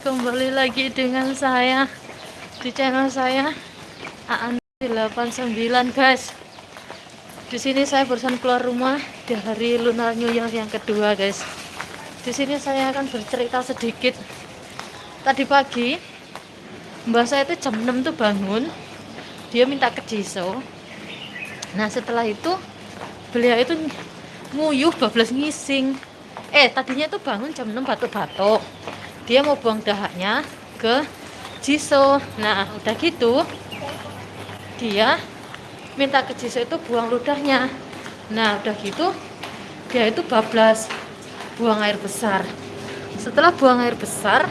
kembali lagi dengan saya di channel saya Aan 89 guys. Di sini saya barusan keluar rumah di hari lunar new year yang kedua guys. Di sini saya akan bercerita sedikit. Tadi pagi mbak saya itu jam 6 tuh bangun. Dia minta ke Jiso nah setelah itu beliau itu nguyuh bablas ngising. Eh tadinya itu bangun jam 6 batuk-batuk dia mau buang dahaknya ke Jiso. Nah udah gitu dia minta ke Jiso itu buang ludahnya. Nah udah gitu dia itu bablas buang air besar. Setelah buang air besar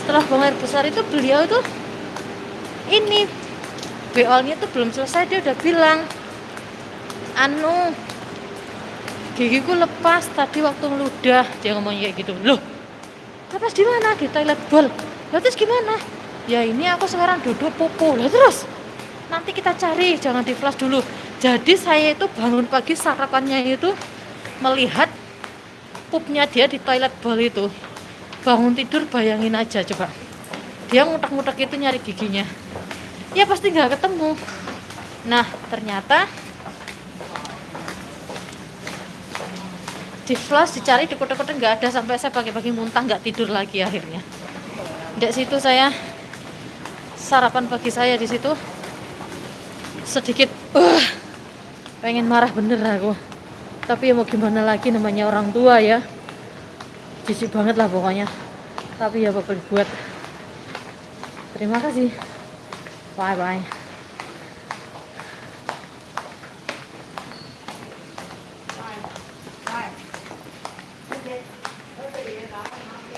setelah buang air besar itu beliau itu ini beolnya itu belum selesai dia udah bilang anu gigiku lepas tadi waktu ngeludah. Dia ngomong kayak gitu loh lepas di mana di toilet bowl? Lah terus gimana? Ya ini aku sekarang duduk popo lah terus? Nanti kita cari jangan di flash dulu. Jadi saya itu bangun pagi sarapannya itu melihat pupnya dia di toilet bowl itu. Bangun tidur bayangin aja coba. Dia ngutak-ngutak itu nyari giginya. Ya pasti nggak ketemu. Nah ternyata di flash dicari di kota-kota nggak ada sampai saya pagi-pagi muntah nggak tidur lagi akhirnya. Di situ saya sarapan pagi saya di situ sedikit uh, pengen marah bener aku. Tapi ya mau gimana lagi namanya orang tua ya. Jijik banget lah pokoknya. Tapi ya bakal dibuat terima kasih. Bye bye